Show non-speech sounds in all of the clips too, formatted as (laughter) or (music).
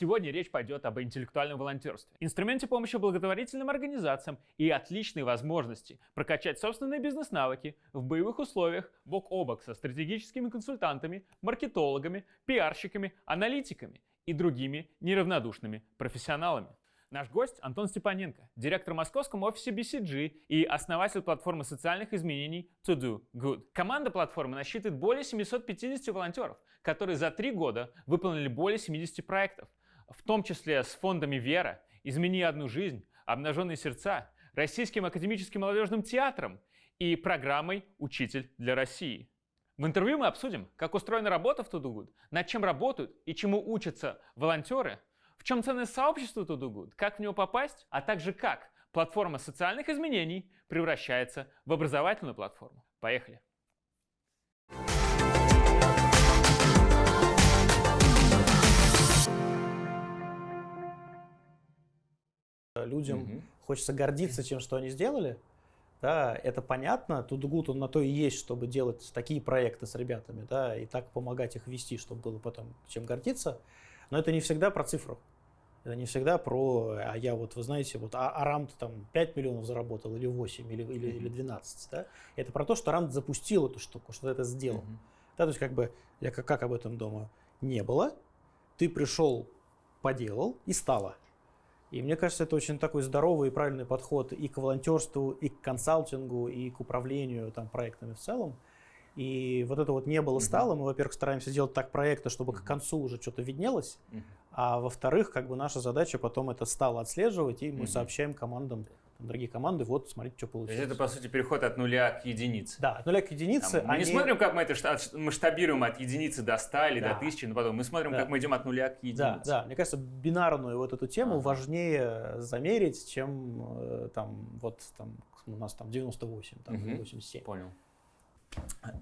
Сегодня речь пойдет об интеллектуальном волонтерстве, инструменте помощи благотворительным организациям и отличной возможности прокачать собственные бизнес-навыки в боевых условиях бок о бок со стратегическими консультантами, маркетологами, пиарщиками, аналитиками и другими неравнодушными профессионалами. Наш гость Антон Степаненко, директор в московском офисе BCG и основатель платформы социальных изменений To Do Good. Команда платформы насчитывает более 750 волонтеров, которые за три года выполнили более 70 проектов, в том числе с фондами «Вера», «Измени одну жизнь», «Обнаженные сердца», Российским академическим молодежным театром и программой «Учитель для России». В интервью мы обсудим, как устроена работа в Тудугуд, над чем работают и чему учатся волонтеры, в чем ценность сообщества Тудугуд, как в него попасть, а также как платформа социальных изменений превращается в образовательную платформу. Поехали! Людям угу. хочется гордиться тем, что они сделали. Да, это понятно. Тудгут он на то и есть, чтобы делать такие проекты с ребятами, да, и так помогать их вести, чтобы было потом чем гордиться. Но это не всегда про цифру. Это не всегда про, а я вот, вы знаете, вот а, Арамт там 5 миллионов заработал или 8, или, или, или 12. Да? Это про то, что Арамт запустил эту штуку, что это сделал. Mm-hmm. Да, то есть как бы, я как, как об этом думаю, не было, ты пришел, поделал и стало. И мне кажется, это очень такой здоровый и правильный подход и к волонтерству, и к консалтингу, и к управлению там, проектами в целом. И вот это вот не было стало. Мы, во-первых, стараемся делать так проекты, чтобы к концу уже что-то виднелось. А во-вторых, как бы наша задача потом это стало отслеживать, и мы сообщаем командам, там, дорогие команды, вот, смотрите, что получилось. Это, по сути, переход от нуля к единице. Да, от нуля к единице. Там, мы они... не смотрим, как мы это масштабируем от единицы до 100 или да. до 1000, но потом мы смотрим, да. как мы идем от нуля к единице. Да, да. Мне кажется, бинарную вот эту тему ага. важнее замерить, чем э, там, вот, там, у нас там 98, там, угу. 87. Понял.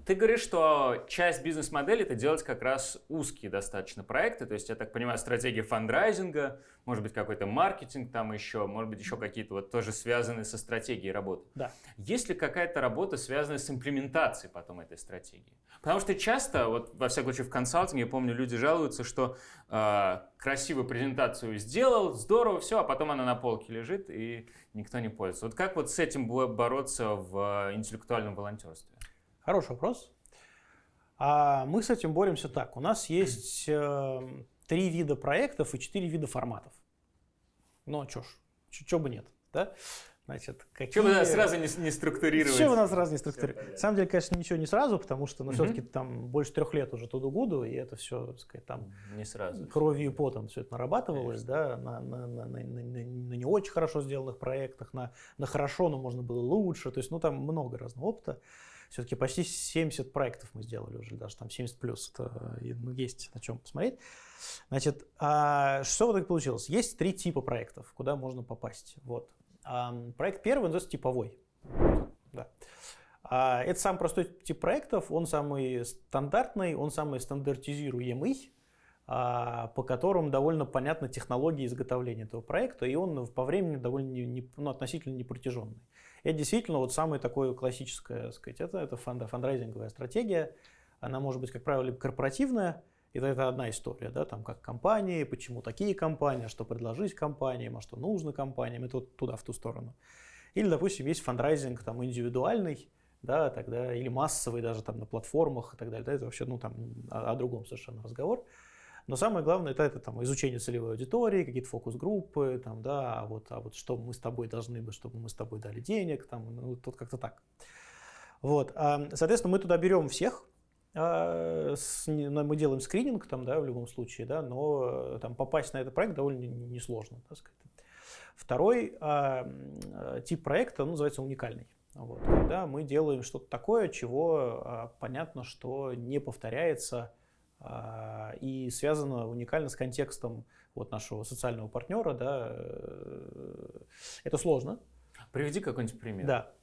Ты говоришь, что часть бизнес-модели это делать как раз узкие достаточно проекты, то есть, я так понимаю, стратегия фандрайзинга, может быть, какой-то маркетинг там еще, может быть, еще какие-то вот тоже связанные со стратегией работы. Да. Есть ли какая-то работа, связанная с имплементацией потом этой стратегии? Потому что часто, вот во всяком случае в консалтинге, я помню, люди жалуются, что э, красивую презентацию сделал, здорово, все, а потом она на полке лежит и никто не пользуется. Вот как вот с этим бороться в интеллектуальном волонтерстве? Хороший вопрос. А мы с этим боремся так. У нас есть э, три вида проектов и четыре вида форматов. Ну, чё ж, чё бы нет, да? Значит, какие... Чего бы нас сразу не, не структурировать? Чего бы нас сразу не структурировать? На самом деле, конечно, ничего не сразу, потому что, ну, угу. все-таки там больше трех лет уже туду гуду, и это все, так сказать, там не сразу. кровью и потом все это нарабатывалось, конечно. да, на, на, на, на, на, на не очень хорошо сделанных проектах, на, на хорошо, но можно было лучше, то есть, ну, там много разного опыта все-таки почти 70 проектов мы сделали уже, даже там 70 плюс, это, ну, есть на чем посмотреть. Значит, а, что вот так получилось? Есть три типа проектов, куда можно попасть. Вот. А, проект первый называется типовой. Да. А, это самый простой тип проектов, он самый стандартный, он самый стандартизируемый, а, по которым довольно понятна технология изготовления этого проекта, и он по времени довольно не, не, ну, относительно непротяженный. Это действительно вот самое такое классическое, сказать, это, это фонд, фандрайзинговая стратегия. Она может быть, как правило, корпоративная, это, это одна история, да, там как компании, почему такие компании, а что предложить компаниям, а что нужно компаниям, это вот туда, в ту сторону. Или, допустим, есть фандрайзинг там индивидуальный, да, тогда, или массовый даже там на платформах и так далее, да, это вообще, ну, там, о, о другом совершенно разговор. Но самое главное это, это там, изучение целевой аудитории, какие-то фокус-группы, там, да, а вот, а вот что мы с тобой должны быть, чтобы мы с тобой дали денег, там, ну, тут как-то так. Вот, соответственно, мы туда берем всех, а, мы делаем скрининг там, да, в любом случае, да, но э, там попасть на этот проект довольно несложно, так сказать. Второй э, тип проекта ну, называется уникальный. Вот, когда мы делаем что-то такое, чего э, понятно, что не повторяется и связано уникально с контекстом вот нашего социального партнера. Да. Э, это сложно. Приведи какой-нибудь пример. Да.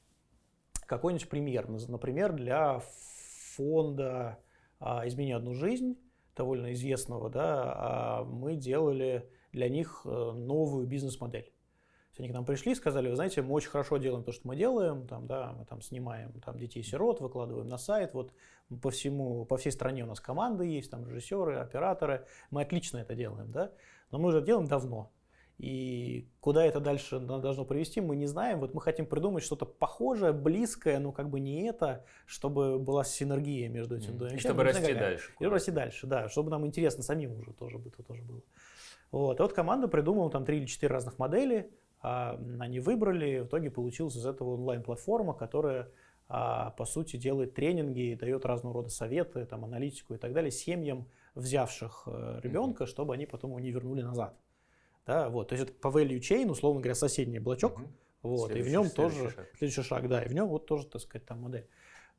Какой-нибудь пример. Например, для фонда а, «Измени одну жизнь», довольно известного, да, а, мы делали для них э, новую бизнес-модель. Они к нам пришли и сказали, вы знаете, мы очень хорошо делаем то, что мы делаем, там, да, мы там снимаем там, детей-сирот, выкладываем на сайт, вот по всему, по всей стране у нас команды есть, там режиссеры, операторы, мы отлично это делаем, да, но мы уже делаем давно. И куда это дальше должно привести, мы не знаем. Вот мы хотим придумать что-то похожее, близкое, но как бы не это, чтобы была синергия между этими двумя И чтобы расти дальше. И расти дальше, да, чтобы нам интересно самим уже тоже, тоже было. Вот. И вот команда придумала там три или четыре разных модели, они выбрали, в итоге получилась из этого онлайн-платформа, которая а, по сути делает тренинги, дает разного рода советы, там, аналитику и так далее семьям, взявших э, ребенка, чтобы они потом его не вернули назад. Да, вот, то есть это по value chain, условно говоря, соседний блочок, угу. вот, следующий, и в нем тоже шаг. следующий шаг, да, и в нем вот тоже, так сказать, там модель.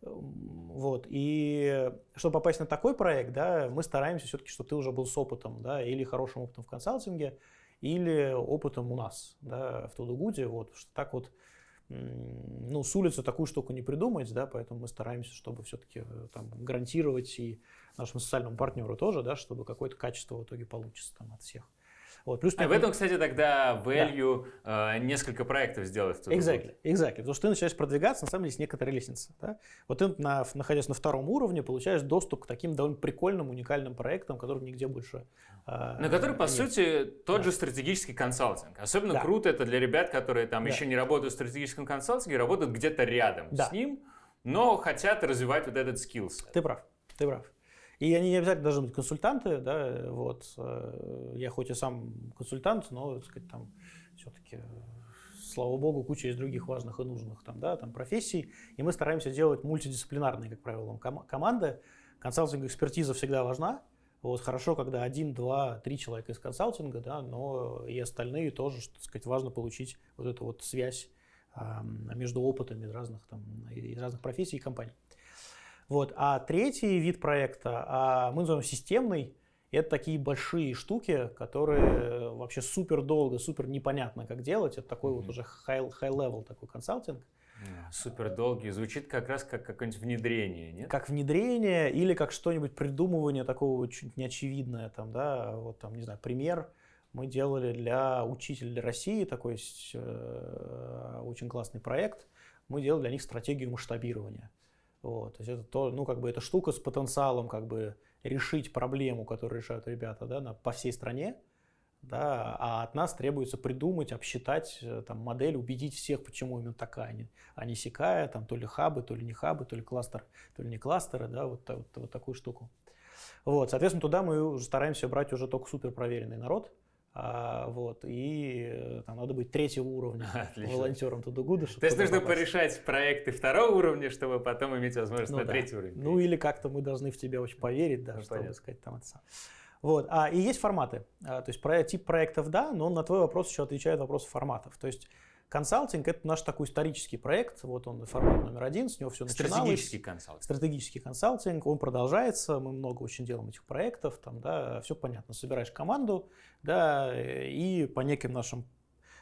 Вот, и чтобы попасть на такой проект, да, мы стараемся все-таки, чтобы ты уже был с опытом, да, или хорошим опытом в консалтинге, или опытом у нас, да, в Тудугуде, вот, что так вот, ну, с улицы такую штуку не придумать, да, поэтому мы стараемся, чтобы все-таки э, там гарантировать и нашему социальному партнеру тоже, да, чтобы какое-то качество в итоге получится там от всех. Вот, плюс, а в этом, кстати, тогда value да. э, несколько проектов сделать. Exactly, exactly. Потому что ты начинаешь продвигаться, на самом деле, есть некоторая лестница. Да? Вот ты, на, находясь на втором уровне, получаешь доступ к таким довольно прикольным, уникальным проектам, которых нигде больше э, На который, по нет. сути, тот да. же стратегический консалтинг. Особенно да. круто это для ребят, которые там да. еще не работают в стратегическом консалтинге, работают где-то рядом да. с ним, но хотят развивать вот этот skills. Ты прав, ты прав. И они не обязательно должны быть консультанты, да, вот. Э, я хоть и сам консультант, но, так сказать, там все-таки, слава богу, куча есть других важных и нужных там, да, там профессий. И мы стараемся делать мультидисциплинарные, как правило, ком- команды. Консалтинг экспертиза всегда важна. Вот хорошо, когда один, два, три человека из консалтинга, да, но и остальные тоже, так сказать, важно получить вот эту вот связь между опытами разных, там, из разных профессий и компаний. Вот. А третий вид проекта, а мы называем системный, это такие большие штуки, которые вообще супер долго, супер непонятно, как делать. Это такой mm-hmm. вот уже high, high такой консалтинг. Супер долгий. Звучит как раз как какое-нибудь внедрение, нет? Как внедрение или как что-нибудь придумывание такого чуть неочевидное. Там, да, вот там, не знаю, пример мы делали для учителей России такой э, очень классный проект. Мы делали для них стратегию масштабирования. Вот, то есть это то, ну, как бы эта штука с потенциалом как бы решить проблему, которую решают ребята да, на, по всей стране, да, а от нас требуется придумать, обсчитать э, там, модель, убедить всех, почему именно такая, а а не сякая, там, то ли хабы, то ли не хабы, то ли кластер, то ли не кластеры, да, вот, вот, вот такую штуку. Вот, соответственно, туда мы уже стараемся брать уже только супер проверенный народ, а, вот, и э, там надо быть третьего уровня (laughs) Отлично. волонтером Тудугуда. То есть нужно попасть. порешать проекты второго уровня, чтобы потом иметь возможность ну, на да. третий уровень. Ну или как-то мы должны в тебя очень поверить, да, ну, чтобы понятно. сказать там это Вот. А, и есть форматы. А, то есть про, тип проектов да, но на твой вопрос еще отвечает вопрос форматов. То есть Консалтинг – это наш такой исторический проект, вот он формат номер один, с него все начиналось. Стратегический консалтинг. Стратегический консалтинг, он продолжается, мы много очень делаем этих проектов, там, да, все понятно, собираешь команду, да, и по неким нашим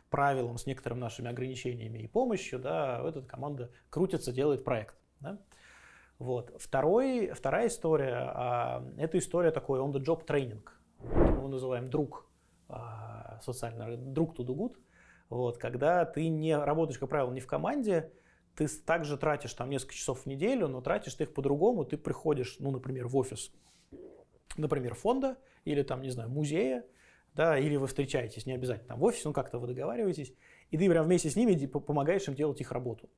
правилам, с некоторыми нашими ограничениями и помощью, да, эта команда крутится, делает проект. Да. Вот. Второй, вторая история, а, это история такой on-the-job тренинг. Мы его называем друг а, социально, друг to do good. Вот, когда ты не работаешь, как правило, не в команде, ты также тратишь там несколько часов в неделю, но тратишь ты их по-другому. Ты приходишь, ну, например, в офис, например, фонда или там, не знаю, музея, да, или вы встречаетесь, не обязательно там в офисе, ну как-то вы договариваетесь, и ты прям вместе с ними помогаешь им делать их работу.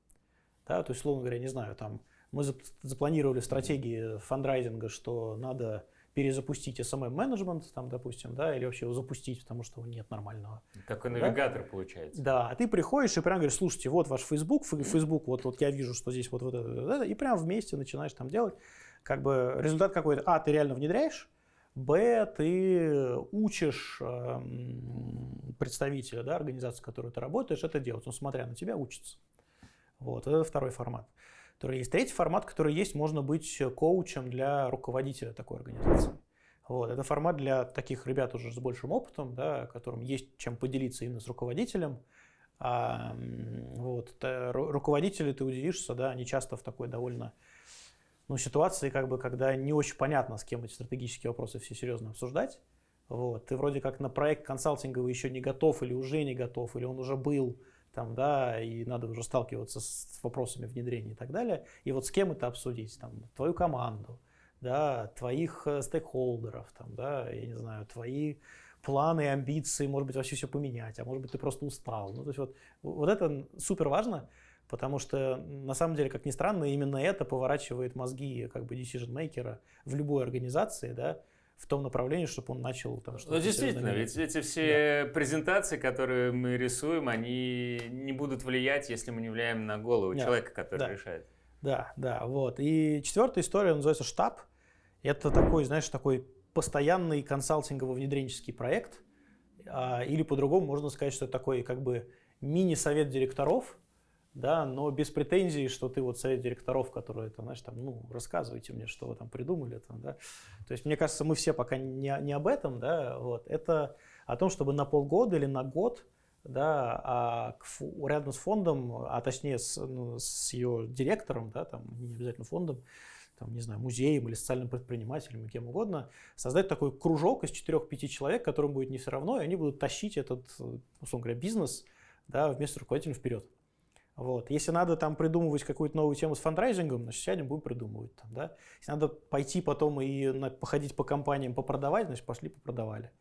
Да, то есть, условно говоря, не знаю, там мы запланировали стратегии фандрайзинга, что надо перезапустить SMM-менеджмент, там, допустим, да, или вообще его запустить, потому что нет нормального. Такой навигатор да? получается. Да, а ты приходишь и прям говоришь, слушайте, вот ваш Facebook, Facebook, вот, вот я вижу, что здесь вот, вот это, вот это, и прям вместе начинаешь там делать. Как бы результат какой-то, а, ты реально внедряешь, Б, ты учишь э, представителя да, организации, в которой ты работаешь, это делать. Он, смотря на тебя, учится. Вот, это второй формат который есть. Третий формат, который есть, можно быть коучем для руководителя такой организации. Вот, это формат для таких ребят уже с большим опытом, да, которым есть чем поделиться именно с руководителем. А, вот, руководители, ты удивишься, да, они часто в такой довольно ну, ситуации, как бы, когда не очень понятно, с кем эти стратегические вопросы все серьезно обсуждать. Вот, ты вроде как на проект консалтинговый еще не готов или уже не готов, или он уже был, там, да, и надо уже сталкиваться с вопросами внедрения и так далее. И вот с кем это обсудить? Там, твою команду, да, твоих э, стейкхолдеров, там, да, я не знаю, твои планы, амбиции, может быть, вообще все поменять, а может быть, ты просто устал. Ну, то есть вот, вот это супер важно, потому что, на самом деле, как ни странно, именно это поворачивает мозги как бы decision-мейкера в любой организации, да, в том направлении, чтобы он начал там что-то. Ну, действительно, ведь эти все да. презентации, которые мы рисуем, они не будут влиять, если мы не влияем на голову да. человека, который да. решает. Да, да, вот. И четвертая история называется штаб. Это такой, знаешь, такой постоянный консалтингово-внедренческий проект, а, или по-другому можно сказать, что это такой как бы мини-совет директоров, да, но без претензий, что ты вот совет директоров, которые, там, знаешь, там, ну, рассказывайте мне, что вы там придумали, там, да. То есть, мне кажется, мы все пока не, не об этом, да, вот, это о том, чтобы на полгода или на год, да, а к, рядом с фондом, а точнее с, ну, с ее директором, да, там, не обязательно фондом, там, не знаю, музеем или социальным предпринимателем, кем угодно, создать такой кружок из 4-5 человек, которым будет не все равно, и они будут тащить этот, условно говоря, бизнес да, вместо руководителя вперед. Вот. Если надо там придумывать какую-то новую тему с фандрайзингом, значит, сядем, будем придумывать. Там, да? Если надо пойти потом и на, походить по компаниям, попродавать, значит, пошли, попродавали.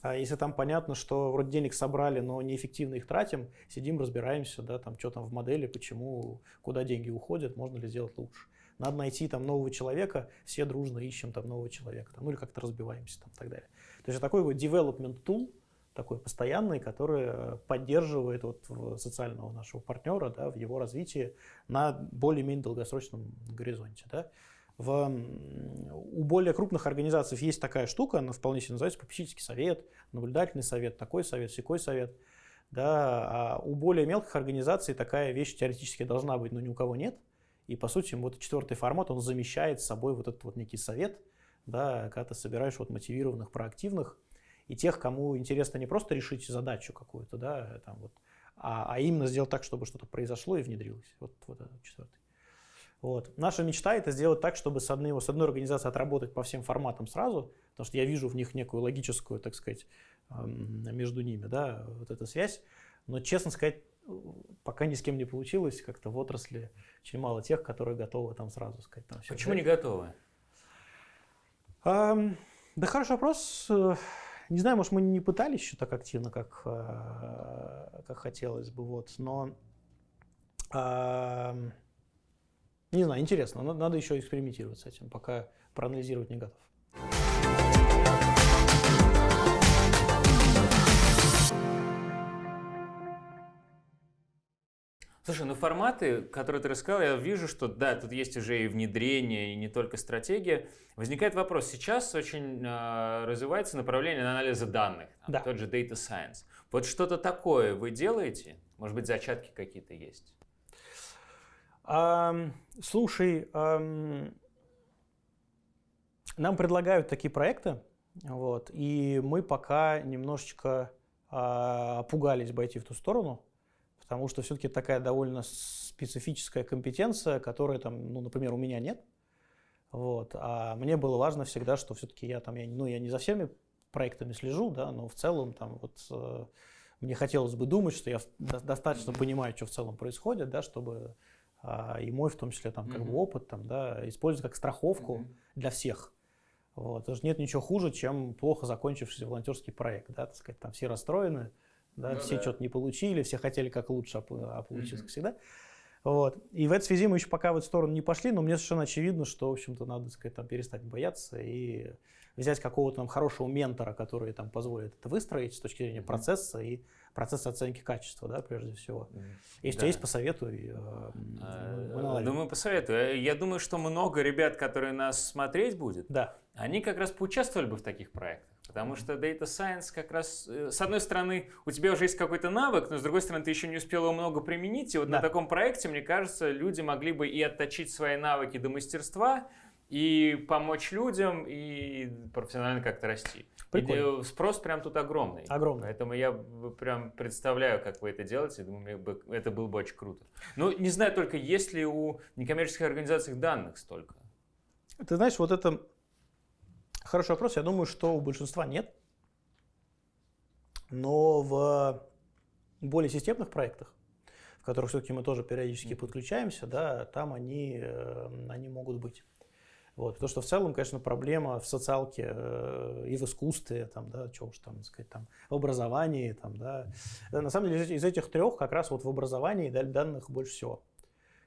А если там понятно, что вроде денег собрали, но неэффективно их тратим, сидим, разбираемся, да, там, что там в модели, почему, куда деньги уходят, можно ли сделать лучше. Надо найти там нового человека, все дружно ищем там нового человека, там, ну или как-то разбиваемся там и так далее. То есть такой вот development tool, такой постоянный, который э, поддерживает вот социального нашего партнера да, в его развитии на более-менее долгосрочном горизонте. Да. В, у более крупных организаций есть такая штука, она вполне себе называется попечительский совет, наблюдательный совет, такой совет, секой совет. Да, а у более мелких организаций такая вещь теоретически должна быть, но ни у кого нет. И по сути вот четвертый формат, он замещает собой вот этот вот некий совет, да, когда ты собираешь вот мотивированных, проактивных, и тех, кому интересно не просто решить задачу какую-то, да, там вот, а, а именно сделать так, чтобы что-то произошло и внедрилось. Вот, вот этот четвертый. Вот. Наша мечта это сделать так, чтобы с одной, с одной организацией отработать по всем форматам сразу, потому что я вижу в них некую логическую, так сказать, между ними, да, вот эта связь. Но, честно сказать, пока ни с кем не получилось, как-то в отрасли очень мало тех, которые готовы там сразу сказать. Там, все Почему взять. не готовы? Um, да хороший вопрос. Не знаю, может, мы не пытались еще так активно, как, uh, как хотелось бы, вот, но uh, не знаю, интересно, надо еще экспериментировать с этим, пока проанализировать не готов. Слушай, ну форматы, которые ты рассказал, я вижу, что да, тут есть уже и внедрение, и не только стратегия. Возникает вопрос, сейчас очень э, развивается направление анализа данных, там, да. тот же Data Science. Вот что-то такое вы делаете? Может быть, зачатки какие-то есть? Um, слушай, um, нам предлагают такие проекты, вот, и мы пока немножечко uh, пугались бы идти в ту сторону, потому что все-таки такая довольно специфическая компетенция, которая там, ну, например, у меня нет. Вот. А мне было важно всегда, что все-таки я там, я, ну, я не за всеми проектами слежу, да, но в целом там вот э, мне хотелось бы думать, что я достаточно понимаю, что в целом происходит, да, чтобы э, и мой в том числе там как mm-hmm. бы опыт там, да, использовать как страховку mm-hmm. для всех. Вот. Потому что нет ничего хуже, чем плохо закончившийся волонтерский проект, да, так сказать, там все расстроены, да, ну, все да. что-то не получили, все хотели как лучше, а, получилось mm-hmm. всегда. Вот. И в этой связи мы еще пока в эту сторону не пошли, но мне совершенно очевидно, что, в общем-то, надо сказать, там, перестать бояться и взять какого-то там хорошего ментора, который там позволит это выстроить с точки зрения mm-hmm. процесса и процесса оценки качества, да, прежде всего. Если да. есть, посоветуй. Э, а, думаю, посоветую. Я думаю, что много ребят, которые нас смотреть будет, да. они как раз поучаствовали бы в таких проектах. Потому что Data Science как раз, э, с одной стороны, у тебя уже есть какой-то навык, но с другой стороны, ты еще не успел его много применить. И вот да. на таком проекте, мне кажется, люди могли бы и отточить свои навыки до мастерства, и помочь людям, и профессионально как-то расти. Прикольно. И спрос прям тут огромный. Огромный. Поэтому я прям представляю, как вы это делаете. Думаю, это было бы очень круто. Ну, не знаю только, есть ли у некоммерческих организаций данных столько? Ты знаешь, вот это Хороший вопрос. Я думаю, что у большинства нет. Но в более системных проектах, в которых все-таки мы тоже периодически подключаемся, да, там они, э, они могут быть. Вот, потому что в целом, конечно, проблема в социалке э, и в искусстве, там, да, что уж там сказать, там, в образовании, там, да. На самом деле из, из этих трех как раз вот в образовании данных больше всего,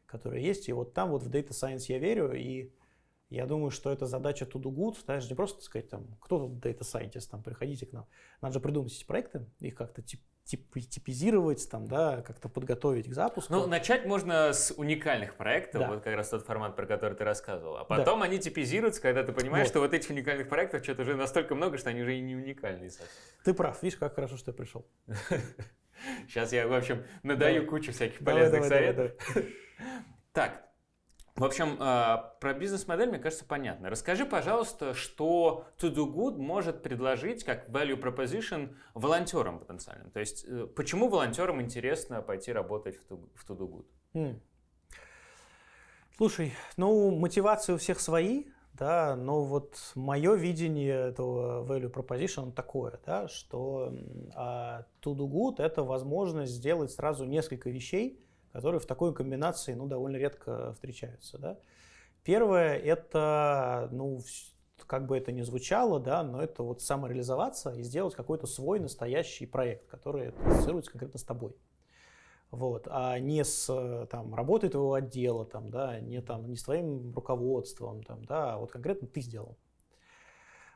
которые есть. И вот там вот в Data Science я верю, и я думаю, что это задача to do good, даже не просто сказать, там, кто тут Data Scientist, там, приходите к нам. Надо же придумать эти проекты, их как-то тип, тип, типизировать, там, да, как-то подготовить к запуску. Ну, начать можно с уникальных проектов, да. вот как раз тот формат, про который ты рассказывал. А потом да. они типизируются, когда ты понимаешь, вот. что вот этих уникальных проектов что-то уже настолько много, что они уже и не уникальные совсем. Ты прав, видишь, как хорошо, что я пришел. (laughs) Сейчас я, в общем, надаю кучу всяких полезных советов. (laughs) Так, в общем, а, про бизнес-модель, мне кажется, понятно. Расскажи, пожалуйста, что To Do Good может предложить как value proposition волонтерам потенциальным. То есть, э, почему волонтерам интересно пойти работать в To Do Good? Mm. Слушай, ну, мотивации у всех свои, да, но вот мое видение этого value proposition такое, да, что а, To Do Good – это возможность сделать сразу несколько вещей, которые в такой комбинации ну, довольно редко встречаются. Да? Первое – это, ну, как бы это ни звучало, да, но это вот самореализоваться и сделать какой-то свой настоящий проект, который ассоциируется конкретно с тобой. Вот, а не с там, работой твоего отдела, там, да, не, там, не с твоим руководством, там, да, а вот конкретно ты сделал.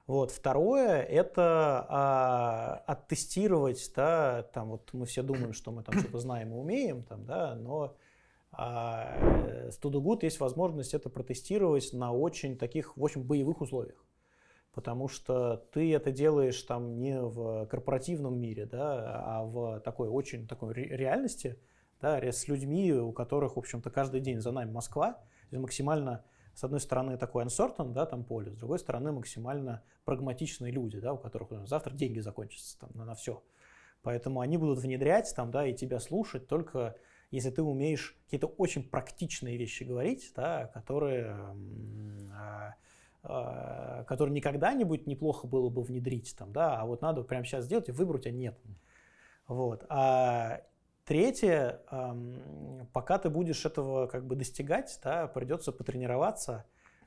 Вот. Второе – это а, оттестировать, да, там вот мы все думаем, что мы там что-то знаем и умеем, там, да, но а, с Good есть возможность это протестировать на очень таких, в общем, боевых условиях. Потому что ты это делаешь там не в корпоративном мире, да, а в такой очень такой реальности, да, с людьми, у которых, в общем-то, каждый день за нами Москва, максимально с одной стороны, такой uncertain, да, там поле, с другой стороны, максимально прагматичные люди, да, у которых ну, завтра деньги закончатся там, на, на все. Поэтому они будут внедрять там, да, и тебя слушать только если ты умеешь какие-то очень практичные вещи говорить, да, которые, э, э, которые никогда не будет неплохо было бы внедрить, там, да, а вот надо прямо сейчас сделать и выбрать, а нет. Вот. А, Третье, пока ты будешь этого как бы достигать, да, придется потренироваться,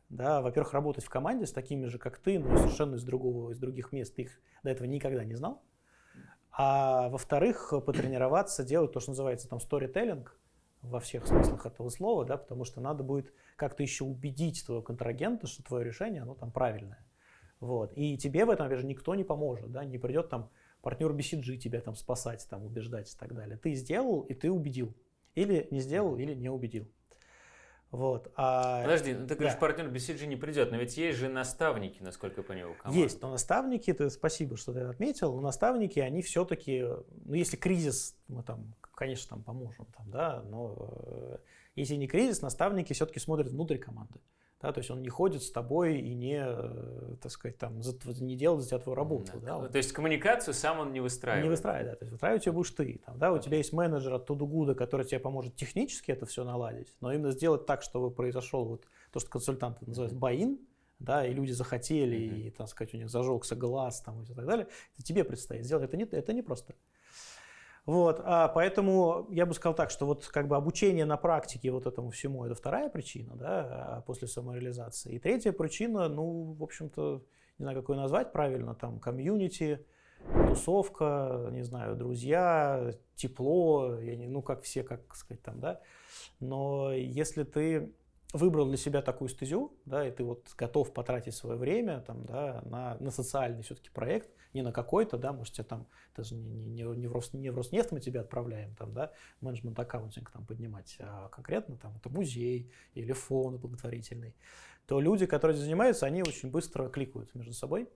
да, во-первых, работать в команде с такими же, как ты, но совершенно из другого, из других мест, ты их до этого никогда не знал. А во-вторых, потренироваться делать то, что называется там storytelling во всех смыслах этого слова, да, потому что надо будет как-то еще убедить твоего контрагента, что твое решение, оно там правильное. Вот. И тебе в этом, опять же, никто не поможет, да, не придет там партнер BCG тебя там спасать, там убеждать и так далее. Ты сделал, и ты убедил. Или не сделал, или не убедил. Вот. А... Подожди, ну ты говоришь, да. партнер BCG не придет, но ведь есть же наставники, насколько я понял, команды. Есть, но наставники, ты спасибо, что ты отметил, но наставники, они все-таки, ну если кризис, мы там, конечно, там поможем, там, да, но э, если не кризис, наставники все-таки смотрят внутрь команды. Да, то есть он не ходит с тобой и не, э, так сказать, там, не делает за тебя твою работу. Да, да. То есть коммуникацию сам он не выстраивает? Не выстраивает, да. То есть выстраивать ее будешь ты. Там, да, у тебя есть менеджер от Тудугуда, который тебе поможет технически это все наладить, но именно сделать так, чтобы произошел вот то, что консультанты называют баин, да, и люди захотели, mm-hmm. и, так сказать, у них зажегся глаз там, и так далее, это тебе предстоит сделать. Это не, это не просто. Вот, а поэтому я бы сказал так, что вот как бы обучение на практике вот этому всему это вторая причина, да, после самореализации. И третья причина, ну, в общем-то, не знаю, как ее назвать правильно, там, комьюнити, тусовка, не знаю, друзья, тепло, я не, ну, как все, как сказать там, да. Но если ты выбрал для себя такую стезю, да, и ты вот готов потратить свое время там, да, на, на социальный все-таки проект, не на какой-то, да, может, тебе там, даже не, не, не, в Рос, не в Роснефть мы тебя отправляем, там, да, менеджмент аккаунтинг там поднимать, а конкретно там это музей или фонд благотворительный, то люди, которые занимаются, они очень быстро кликают между собой,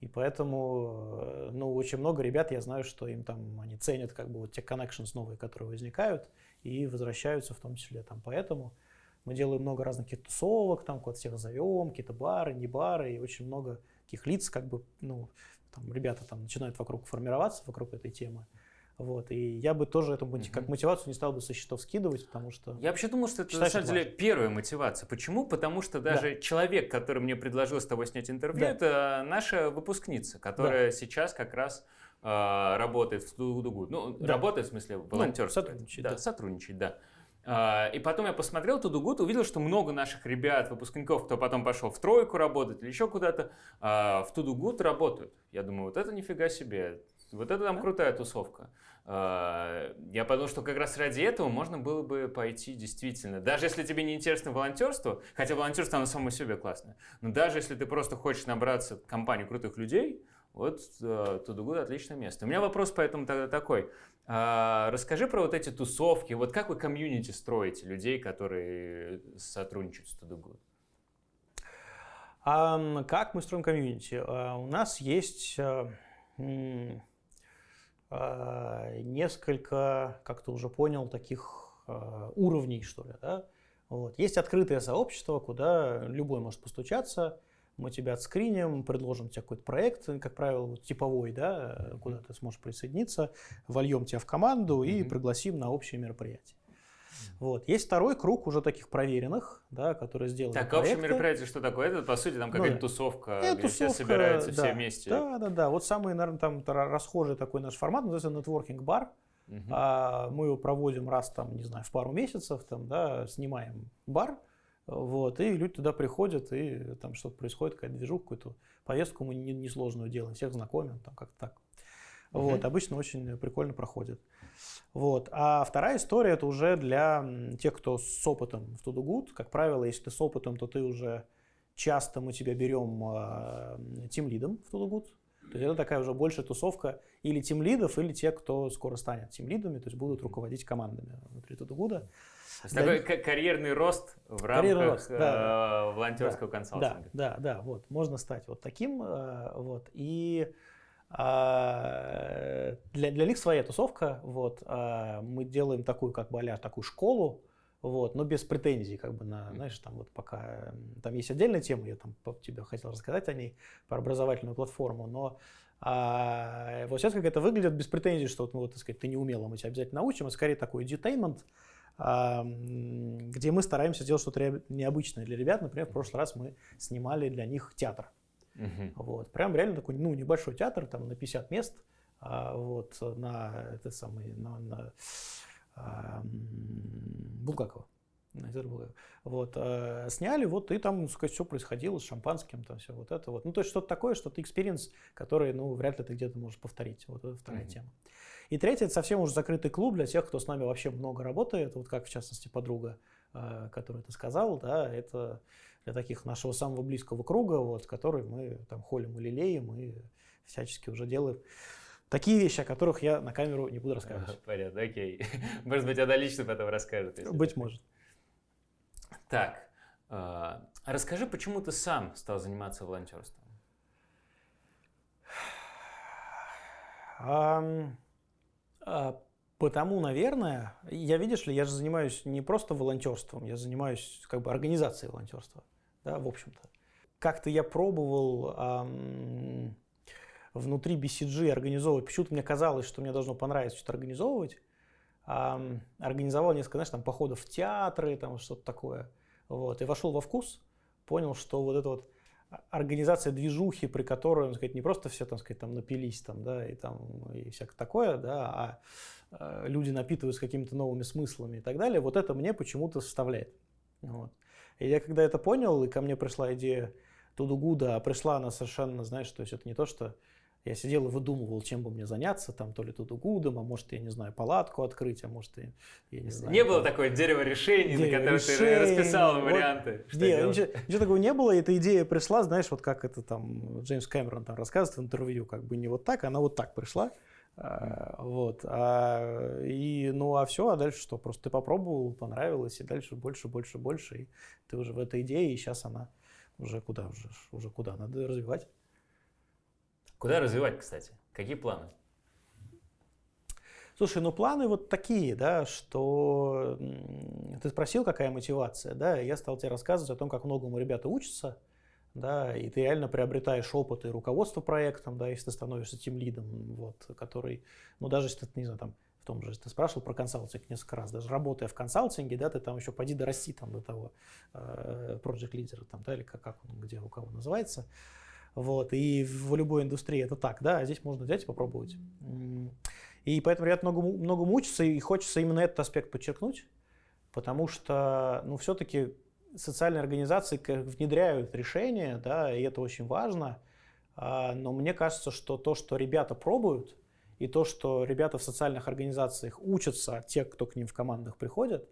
и поэтому, э, ну, очень много ребят, я знаю, что им там, они ценят как бы вот те connections новые, которые возникают, и возвращаются в том числе там поэтому. Мы делаем много разных каких-то тусовок, там куда всех зовем, какие-то бары, не бары, и очень много таких лиц, как бы, ну, там ребята там начинают вокруг формироваться, вокруг этой темы. Вот. И я бы тоже эту mm-hmm. как мотивацию не стал бы со счетов скидывать, потому что... Я вообще думал, что это Считаю, на самом деле важно. первая мотивация. Почему? Потому что даже да. человек, который мне предложил с тобой снять интервью, да. это наша выпускница, которая да. сейчас как раз э, работает в Тудугуд. Ну, да. работает в смысле волонтерство. Ну, сотрудничает. Да, да, сотрудничает, да. Uh, и потом я посмотрел Тудугуд, увидел, что много наших ребят, выпускников, кто потом пошел в тройку работать или еще куда-то, uh, в Тудугуд работают. Я думаю, вот это нифига себе, вот это там крутая тусовка. Uh, я подумал, что как раз ради этого можно было бы пойти действительно. Даже если тебе не интересно волонтерство, хотя волонтерство оно само себе классное, но даже если ты просто хочешь набраться компанию крутых людей, вот uh, Тудугуд отличное место. У меня вопрос поэтому тогда такой. А, расскажи про вот эти тусовки. Вот как вы комьюнити строите людей, которые сотрудничают с Тудугуд? А, как мы строим комьюнити? А, у нас есть а, несколько, как ты уже понял, таких уровней, что ли. Да? Вот. Есть открытое сообщество, куда любой может постучаться, мы тебя отскриним, предложим тебе какой-то проект, как правило, типовой, да, куда ты сможешь присоединиться, вольем тебя в команду и mm-hmm. пригласим на общее мероприятие. Вот. Есть второй круг уже таких проверенных, да, которые сделали Так, проекты. общее мероприятие что такое? Это, по сути, там какая-то ну, тусовка, Это где тусовка, все собираются да, все вместе. Да, да, да. Вот самый, наверное, там расхожий такой наш формат, называется нетворкинг-бар. Uh-huh. А, мы его проводим раз, там, не знаю, в пару месяцев, там, да, снимаем бар, вот, и люди туда приходят, и там что-то происходит, какая-то движуха, какую-то поездку мы несложную не делаем, всех знакомим, там как-то так. Uh-huh. Вот, обычно очень прикольно проходит. Вот. А вторая история это уже для тех, кто с опытом в Тудугуд. Как правило, если ты с опытом, то ты уже часто мы тебя берем э, тим лидом в Тудугуд. То есть это такая уже большая тусовка или тим лидов, или те, кто скоро станет тим лидами, то есть будут руководить командами внутри Тудугуда. То есть такой карьерный рост в рамках рост, да, э, волонтерского да, консалтинга. Да, да, да, вот, можно стать вот таким, э, вот, и э, для, для них своя тусовка, вот, э, мы делаем такую, как бы, а такую школу, вот, но без претензий, как бы, на, знаешь, там вот пока, там есть отдельная тема, я там тебе хотел рассказать о ней, про образовательную платформу, но а, вот сейчас как это выглядит без претензий, что ну, вот, так сказать, ты не умела, мы тебя обязательно научим, а скорее такой edutainment, где мы стараемся сделать что-то необычное для ребят. Например, в прошлый раз мы снимали для них театр. Uh-huh. Вот. Прям реально такой ну, небольшой театр, там на 50 мест, а, вот, на, это самый, на, на а, Булгакова. Вот, э, сняли, вот, и там, сказать, все происходило с шампанским, там все вот это вот. Ну, то есть что-то такое, что-то experience, который, ну, вряд ли ты где-то можешь повторить. Вот это вторая mm-hmm. тема. И третье, это совсем уже закрытый клуб для тех, кто с нами вообще много работает, вот как в частности подруга, э, которая ты сказал, да, это для таких нашего самого близкого круга, вот, который мы там холим и лелеем и всячески уже делаем. Такие вещи, о которых я на камеру не буду рассказывать. Понятно, окей. (laughs) Может быть, она лично потом расскажет. Быть может. Так, э, расскажи, почему ты сам стал заниматься волонтерством? Um, потому, наверное, я, видишь ли, я же занимаюсь не просто волонтерством, я занимаюсь как бы организацией волонтерства, да, в общем-то. Как-то я пробовал эм, внутри BCG организовывать, почему-то мне казалось, что мне должно понравиться что-то организовывать. Эм, организовал несколько, знаешь, там, походов в театры, там, что-то такое. Вот, и вошел во вкус, понял, что вот это вот организация движухи, при которой, так сказать, не просто все, там, сказать, там напились, там, да, и там, и всякое такое, да, а э, люди напитываются какими-то новыми смыслами и так далее, вот это мне почему-то составляет. Вот. И я когда это понял, и ко мне пришла идея Тудугуда, а пришла она совершенно, знаешь, то есть это не то, что я сидел и выдумывал, чем бы мне заняться, там то ли тут угудом, а может, я не знаю, палатку открыть, а может, я, я не знаю. Не было такое дерево решений, дерево на которое решений, ты расписал вот, варианты. Что нет, ничего, ничего такого не было, эта идея пришла, знаешь, вот как это там Джеймс Кэмерон там рассказывает в интервью, как бы не вот так, она вот так пришла. А, вот. А, и, ну, а все, а дальше что? Просто ты попробовал, понравилось, и дальше больше, больше, больше. И ты уже в этой идее, и сейчас она уже куда, уже, уже куда, надо развивать. Куда развивать, кстати? Какие планы? Слушай, ну планы вот такие, да, что ты спросил, какая мотивация, да, я стал тебе рассказывать о том, как многому ребята учатся, да, и ты реально приобретаешь опыт и руководство проектом, да, если ты становишься тем лидом, вот, который, ну даже если ты, не знаю, там, в том же, ты спрашивал про консалтинг несколько раз, даже работая в консалтинге, да, ты там еще поди дорасти там до того э, project лидера, там, да, или как, как он, где у кого называется, Вот, и в любой индустрии это так, да, а здесь можно взять и попробовать. И поэтому ребят много, много мучатся, и хочется именно этот аспект подчеркнуть, потому что, ну, все-таки социальные организации внедряют решения, да, и это очень важно, а, но мне кажется, что то, что ребята пробуют, и то, что ребята в социальных организациях учатся, те, кто к ним в командах приходят,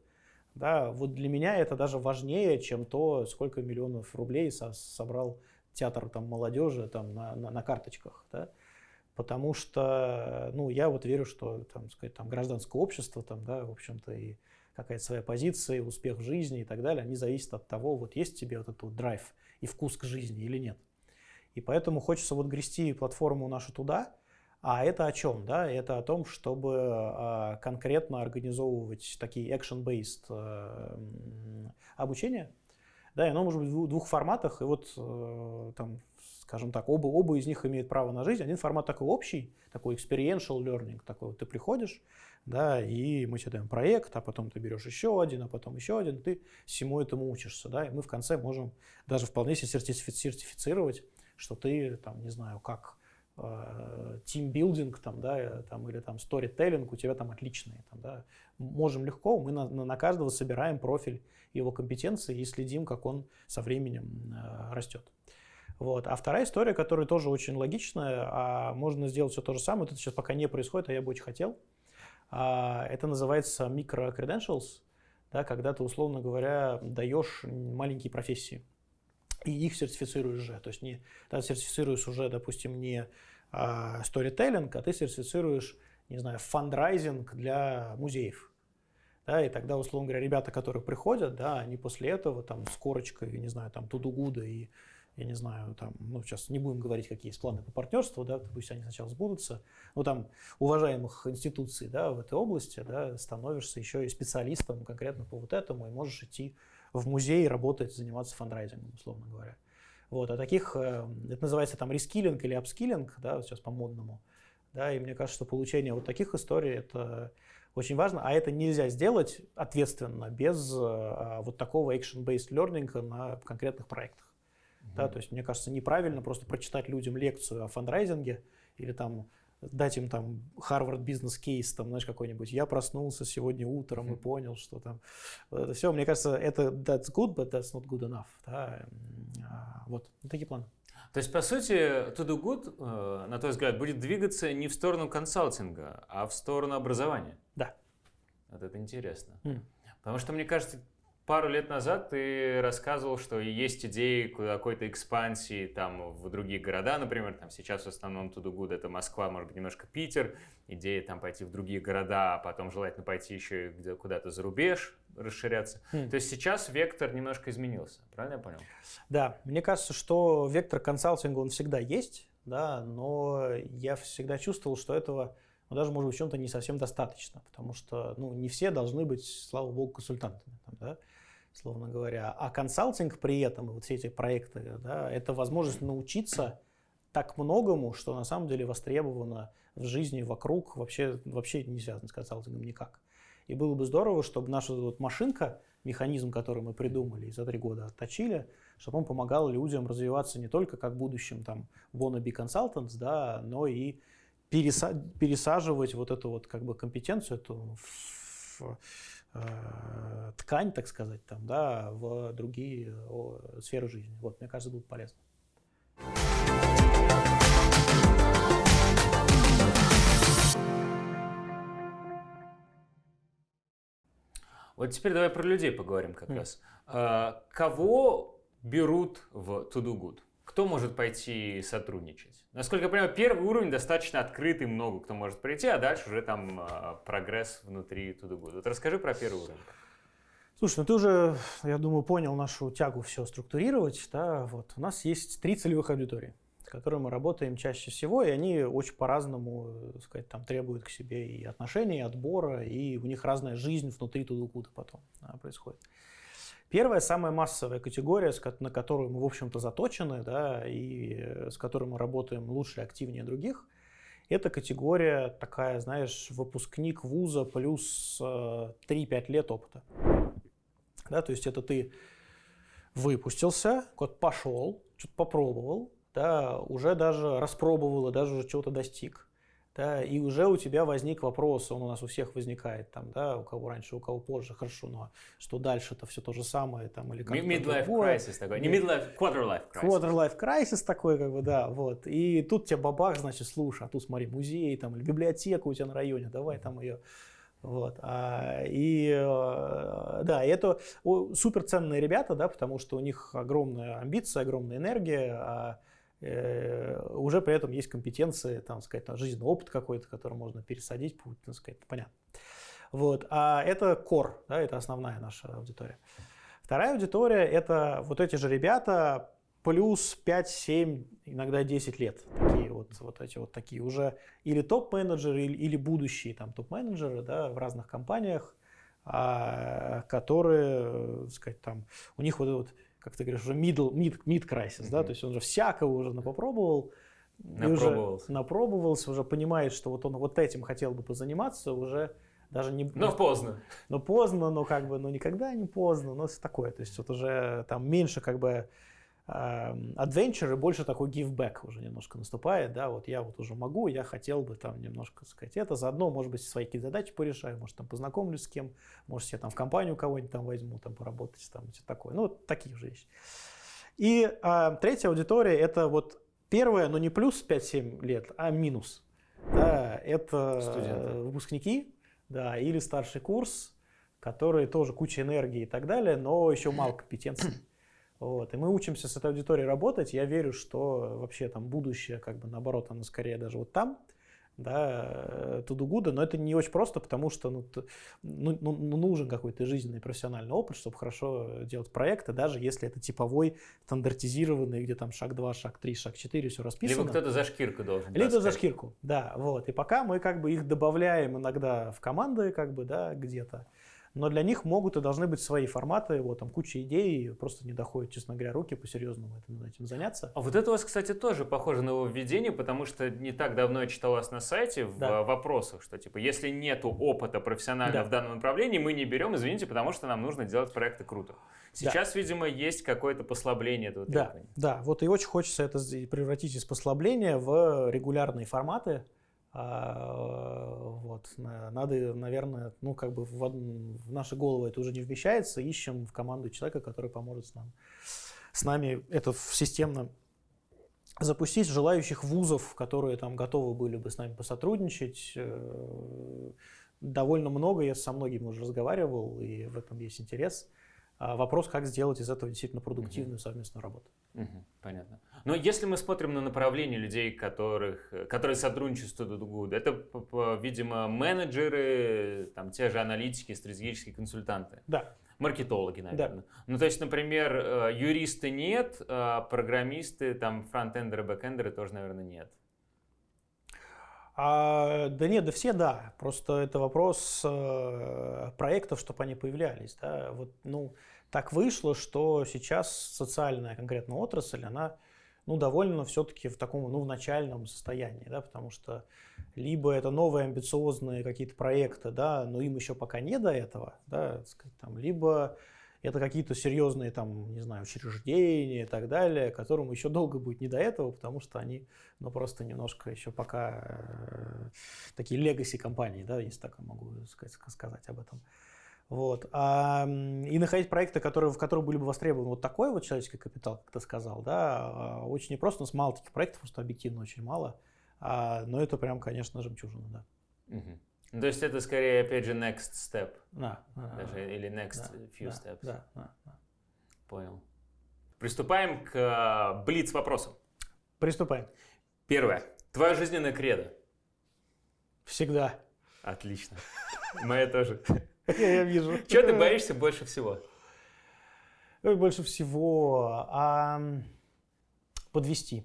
да, вот для меня это даже важнее, чем то, сколько миллионов рублей со собрал театр там, молодежи там, на, на, на карточках. Да? Потому что ну, я вот верю, что там, сказать, там, гражданское общество, там, да, в общем-то, и какая-то своя позиция, успех в жизни и так далее, они зависят от того, вот есть тебе вот этот вот драйв и вкус к жизни или нет. И поэтому хочется вот грести платформу нашу туда, а это о чем? Да? Это о том, чтобы э, конкретно организовывать такие action-based э, обучения, да, и оно может быть в двух форматах, и вот э, там, скажем так, оба, оба из них имеют право на жизнь. Один формат такой общий, такой experiential learning, такой вот ты приходишь, да, и мы тебе даем проект, а потом ты берешь еще один, а потом еще один, ты всему этому учишься, да, и мы в конце можем даже вполне себе сертифицировать, что ты, там, не знаю, как тимбилдинг там, да, там, или там storytelling у тебя там отличные. Там, да. Можем легко, мы на, на каждого собираем профиль его компетенции и следим, как он со временем э, растет. Вот. А вторая история, которая тоже очень логичная, а можно сделать все то же самое, это сейчас пока не происходит, а я бы очень хотел. А, это называется micro-credentials, да, когда ты, условно говоря, даешь маленькие профессии и их сертифицируешь же. То есть не, ты сертифицируешь уже, допустим, не а, storytelling, а ты сертифицируешь, не знаю, фандрайзинг для музеев. Да, и тогда, условно говоря, ребята, которые приходят, да, они после этого там с корочкой, не знаю, там Todogood -а и я не знаю, там, ну, сейчас не будем говорить, какие есть планы по партнерству, да, пусть они сначала сбудутся, ну, там, уважаемых институций, да, в этой области, да, становишься еще и специалистом конкретно по вот этому, и можешь идти в музей работать, заниматься фандрайзингом, условно говоря. Вот, а таких, э, это называется там reskilling или upskilling, да, сейчас по-модному. Да, и мне кажется, что получение вот таких историй это очень важно, а это нельзя сделать ответственно без а, вот такого action-based learning на конкретных проектах. Mm-hmm. Да, то есть мне кажется неправильно просто прочитать людям лекцию о фандрайзинге или там дать им там Harvard бизнес кейс, там, знаешь, какой-нибудь. Я проснулся сегодня утром и понял, что там. Это все, мне кажется, это that's good, but that's not good enough. Да? А, вот, такие планы. То есть, по сути, To Do Good, э, на твой взгляд, будет двигаться не в сторону консалтинга, а в сторону образования? Да. Вот это интересно. Mm. Потому что, мне кажется, Пару лет назад ты рассказывал, что есть идеи какой-то экспансии там в другие города, например, там сейчас в основном Тудугуд это Москва, может быть, немножко Питер, идея там пойти в другие города, а потом желательно пойти еще куда-то за рубеж, расширяться. Хм. То есть сейчас вектор немножко изменился, правильно я понял? Да, мне кажется, что вектор консалтинга он всегда есть, да, но я всегда чувствовал, что этого ну, даже, может быть, в чем-то не совсем достаточно, потому что ну, не все должны быть, слава богу, консультантами. Там, да? Словно говоря. А консалтинг при этом, вот все эти проекты, да, это возможность научиться так многому, что на самом деле востребовано в жизни вокруг, вообще, вообще не связано с консалтингом никак. И было бы здорово, чтобы наша вот машинка, механизм, который мы придумали и за три года отточили, чтобы он помогал людям развиваться не только как будущим там wannabe consultants, да, но и переса пересаживать вот эту вот как бы компетенцию эту в, ткань, так сказать, там, да, в другие сферы жизни. Вот, мне кажется, будет полезно. Вот теперь давай про людей поговорим как mm. раз. А, кого берут в To Do Good? Кто может пойти сотрудничать? Насколько я понимаю, первый уровень достаточно открытый, много кто может прийти, а дальше уже там э, прогресс внутри туда будет. Вот расскажи про первый уровень. Слушай, ну ты уже, я думаю, понял нашу тягу все структурировать. Да? Вот. У нас есть три целевых аудитории, с которыми мы работаем чаще всего, и они очень по-разному сказать, там, требуют к себе и отношений, и отбора, и у них разная жизнь внутри Тудукуда потом да, происходит. Первая, самая массовая категория, на которую мы, в общем-то, заточены, да, и э, с которой мы работаем лучше и активнее других, это категория такая, знаешь, выпускник вуза плюс 3-5 э, лет опыта. Да, то есть это ты выпустился, кот пошел, что-то попробовал, да, уже даже распробовал и даже уже чего-то достиг. Да, и уже у тебя возник вопрос, он у нас у всех возникает, там, да, у кого раньше, у кого позже, хорошо, но что дальше, это все то же самое, там, или как Midlife crisis такой, не midlife, quarter life crisis. Quarter life crisis такой, как бы, да, вот. И тут тебе бабах, значит, слушай, а тут смотри, музей, там, или библиотека у тебя на районе, давай там ее вот. А, и э, да, и это суперценные ребята, да, потому что у них огромная амбиция, огромная энергия, а уже при этом есть компетенции, там, сказать, жизненный опыт какой-то, который можно пересадить, так сказать, понятно. Вот. А это core, да, это основная наша аудитория. Вторая аудитория – это вот эти же ребята, плюс 5-7, иногда 10 лет. Такие вот, вот эти вот такие уже или топ-менеджеры, или, или будущие там топ-менеджеры да, в разных компаниях, а, которые, так сказать, там, у них вот, вот как ты говоришь, уже middle, mid, mid crisis, mm-hmm. да, то есть он уже всякого уже попробовал, напробовался. уже напробовался, уже понимает, что вот он вот этим хотел бы позаниматься, уже даже не... Но поздно. Но поздно, но как бы, ну никогда не поздно, но все такое, то есть вот уже там меньше как бы adventure и больше такой back уже немножко наступает, да, вот я вот уже могу, я хотел бы там немножко сказать это, заодно, может быть, свои какие-то задачи порешаю, может, там познакомлюсь с кем, может, я там в компанию кого-нибудь там возьму, там поработать, там, все такое, ну, такие же вещи. И а, третья аудитория, это вот первая, но не плюс 5-7 лет, а минус, да, это Студенты. выпускники, да, или старший курс, которые тоже куча энергии и так далее, но еще мало компетенций. Вот. И мы учимся с этой аудиторией работать. Я верю, что вообще там будущее, как бы наоборот, оно скорее даже вот там, да, тудугуда, но это не очень просто, потому что ну, ну, ну, ну, нужен какой-то жизненный профессиональный опыт, чтобы хорошо делать проекты, даже если это типовой, стандартизированный, где там шаг 2, шаг 3, шаг 4, все расписано. Либо кто-то за шкирку должен. Либо за шкирку, да, вот. И пока мы как бы их добавляем иногда в команды, как бы, да, где-то, но для них могут и должны быть свои форматы, вот там куча идей, просто не доходят, честно говоря, руки по-серьезному этим, этим заняться. А вот это у вас, кстати, тоже похоже на введение, потому что не так давно я читал вас на сайте в да. вопросах, что типа, если нету опыта профессионального да. в данном направлении, мы не берем, извините, потому что нам нужно делать проекты круто. Сейчас, да. видимо, есть какое-то послабление этого требования. Да, да, вот и очень хочется это превратить из послабления в регулярные форматы, а, вот, надо, наверное, ну, как бы в, в наши головы это уже не вмещается, ищем в команду человека, который поможет с, нам, с нами это системно запустить желающих вузов, которые там готовы были бы с нами посотрудничать. Э, довольно много, я со многими уже разговаривал, и в этом есть интерес. А вопрос, как сделать из этого действительно продуктивную совместную работу. Угу, понятно. Но если мы смотрим на направление людей, которых, которые сотрудничают с Good, это, видимо, менеджеры, там, те же аналитики, стратегические консультанты. Да. Маркетологи, наверное. Да. Ну, то есть, например, э, юристы нет, а программисты, там, фронтендеры, бэкендеры тоже, наверное, нет. А, да нет, да все да. Просто это вопрос э, проектов, чтобы они появлялись. Да? Вот, ну, так вышло, что сейчас социальная конкретно отрасль, она ну, довольно все-таки в таком, ну, в начальном состоянии, да, потому что либо это новые амбициозные какие-то проекты, да, но им еще пока не до этого, да, сказать, там, либо это какие-то серьезные, там, не знаю, учреждения и так далее, которым еще долго будет не до этого, потому что они, ну, просто немножко еще пока э, такие легаси компании, да, если так могу сказать, сказать об этом. Вот. А, и находить проекты, которые, в которых были бы востребованы вот такой вот человеческий капитал, как ты сказал, да, а, очень непросто. У нас мало таких проектов, просто объективно очень мало. А, но это прям, конечно, жемчужина, да. Угу. То есть это скорее, опять же, next step. Да. Даже, да, или next да, few да, steps. Да, да, да. Понял. Приступаем к uh, блиц вопросам. Приступаем. Первое. Твоя жизненная кредо. Всегда. Отлично. Моя тоже. (laughs) Я вижу. Чего ты боишься больше всего? Больше всего а, подвести.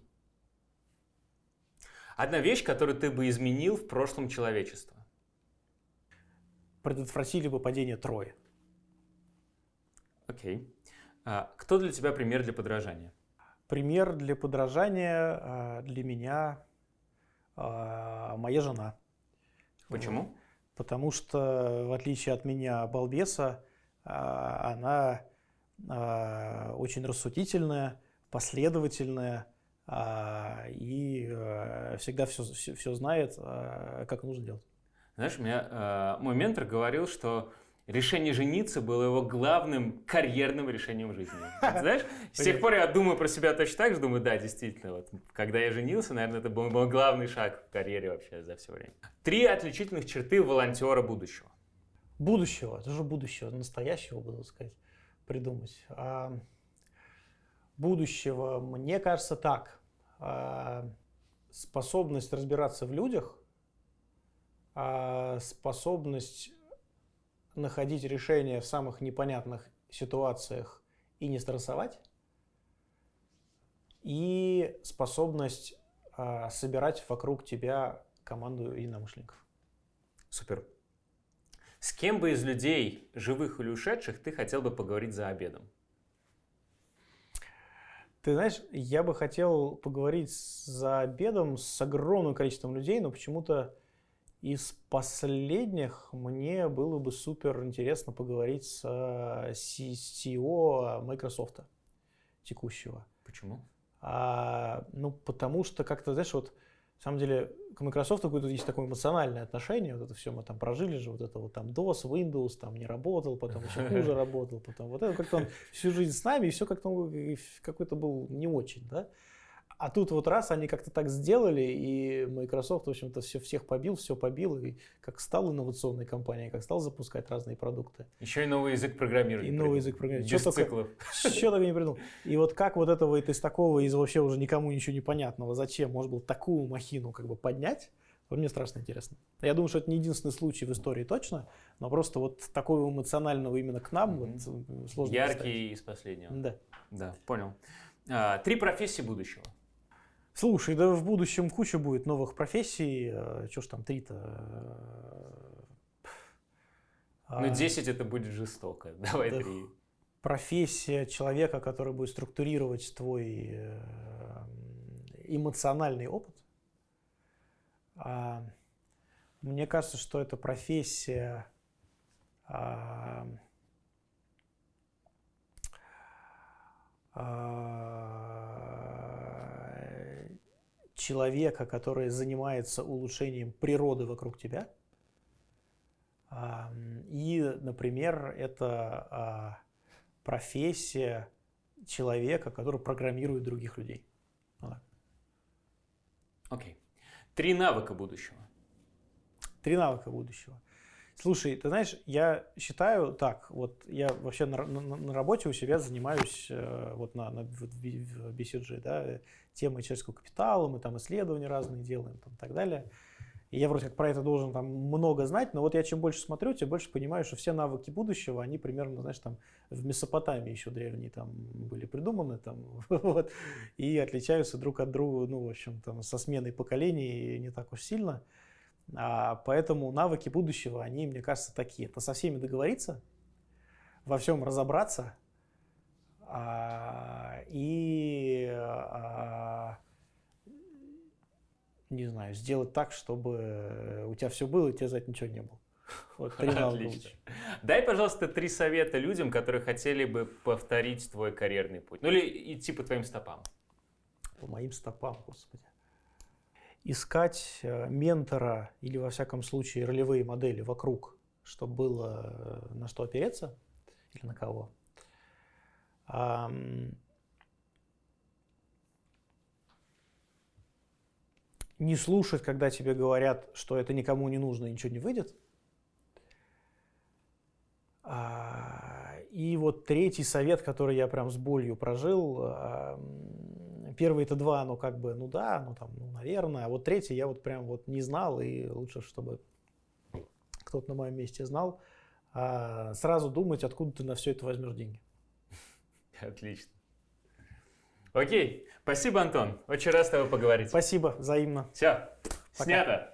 Одна вещь, которую ты бы изменил в прошлом человечества. Предотвратили бы падение Трои. Окей. А, кто для тебя пример для подражания? Пример для подражания а, для меня а, моя жена. Почему? Потому что, в отличие от меня, балбеса, а, она а, очень рассудительная, последовательная, а, и а, всегда все, все, знает, как нужно делать. Знаешь, у меня а, мой ментор говорил, что решение жениться было его главным карьерным решением в жизни. (laughs) Знаешь, с тех пор я думаю про себя точно так же, думаю, да, действительно, вот, когда я женился, наверное, это был мой главный шаг в карьере вообще за все время. Три отличительных черты волонтера будущего. Будущего, это же будущего, настоящего, буду сказать, придумать. А, будущего, мне кажется, так. А, способность разбираться в людях, а, способность находить решения в самых непонятных ситуациях и не стрессовать, и способность а, собирать вокруг тебя команду единомышленников. Супер. С кем бы из людей, живых или ушедших, ты хотел бы поговорить за обедом? Ты знаешь, я бы хотел поговорить за обедом с огромным количеством людей, но почему-то из последних мне было бы супер интересно поговорить с CEO Microsoft текущего. Почему? А, ну, потому что как-то, знаешь, вот, на самом деле, к Microsoft какое-то есть такое эмоциональное отношение, вот это все мы там прожили же, вот это вот там DOS, Windows, там не работал, потом еще (laughs) хуже работал, потом вот это как-то он всю жизнь с нами, и все как-то какой-то был не очень, да. А тут вот раз они как-то так сделали, и Microsoft, в общем-то, все, всех побил, все побил, и как стал инновационной компанией, как стал запускать разные продукты. Еще и новый язык программирования. И новый язык программирования. Без что циклов. Только, что только не придумал. И вот как вот этого и из такого, из вообще уже никому ничего непонятного, зачем можно было такую махину как бы поднять, вот мне страшно интересно. Я думаю, что это не единственный случай в истории точно, но просто вот такого эмоционального именно к нам mm-hmm. вот сложно Яркий из последнего. Да. Да, понял. А, три профессии будущего. Слушай, да в будущем куча будет новых профессий. Э, Чего ж там три-то? Ну, 10 это будет жестоко. (laughs) Давай да, три. Профессия человека, который будет структурировать твой э, эмоциональный опыт. А, мне кажется, что это профессия а, человека, который занимается улучшением природы вокруг тебя. И, например, это а, профессия человека, который программирует других людей. Окей. Okay. Три навыка будущего. Три навыка будущего. Слушай, ты знаешь, я считаю так, вот я вообще на, на, на работе у себя занимаюсь э, вот на, на в BCG, да, темой человеческого капитала, мы там исследования разные делаем там, и так далее. И я вроде как про это должен там много знать, но вот я чем больше смотрю, тем больше понимаю, что все навыки будущего, они примерно, знаешь, там в Месопотамии еще древние там были придуманы, там, (laughs) вот, и отличаются друг от друга, ну, в общем, там, со сменой поколений не так уж сильно. А, поэтому навыки будущего, они, мне кажется, такие. Это со всеми договориться, во всем разобраться а, и, а, не знаю, сделать так, чтобы у тебя все было, и тебе за это ничего не было. Вот Отлично. Дай, пожалуйста, три совета людям, которые хотели бы повторить твой карьерный путь. Ну или идти по твоим стопам. По моим стопам, господи искать э, ментора или, во всяком случае, ролевые модели вокруг, чтобы было э, на что опереться или на кого. Не слушать, когда тебе говорят, что это никому не нужно и ничего не выйдет. А, и вот третий совет, который я прям с болью прожил, Первые это два, ну как бы, ну да, ну там, ну наверное. А вот третий я вот прям вот не знал, и лучше, чтобы кто-то на моем месте знал. А сразу думать, откуда ты на все это возьмешь деньги. (laughs) Отлично. Окей, спасибо, Антон. Очень рад с тобой поговорить. Спасибо, взаимно. Все, снято.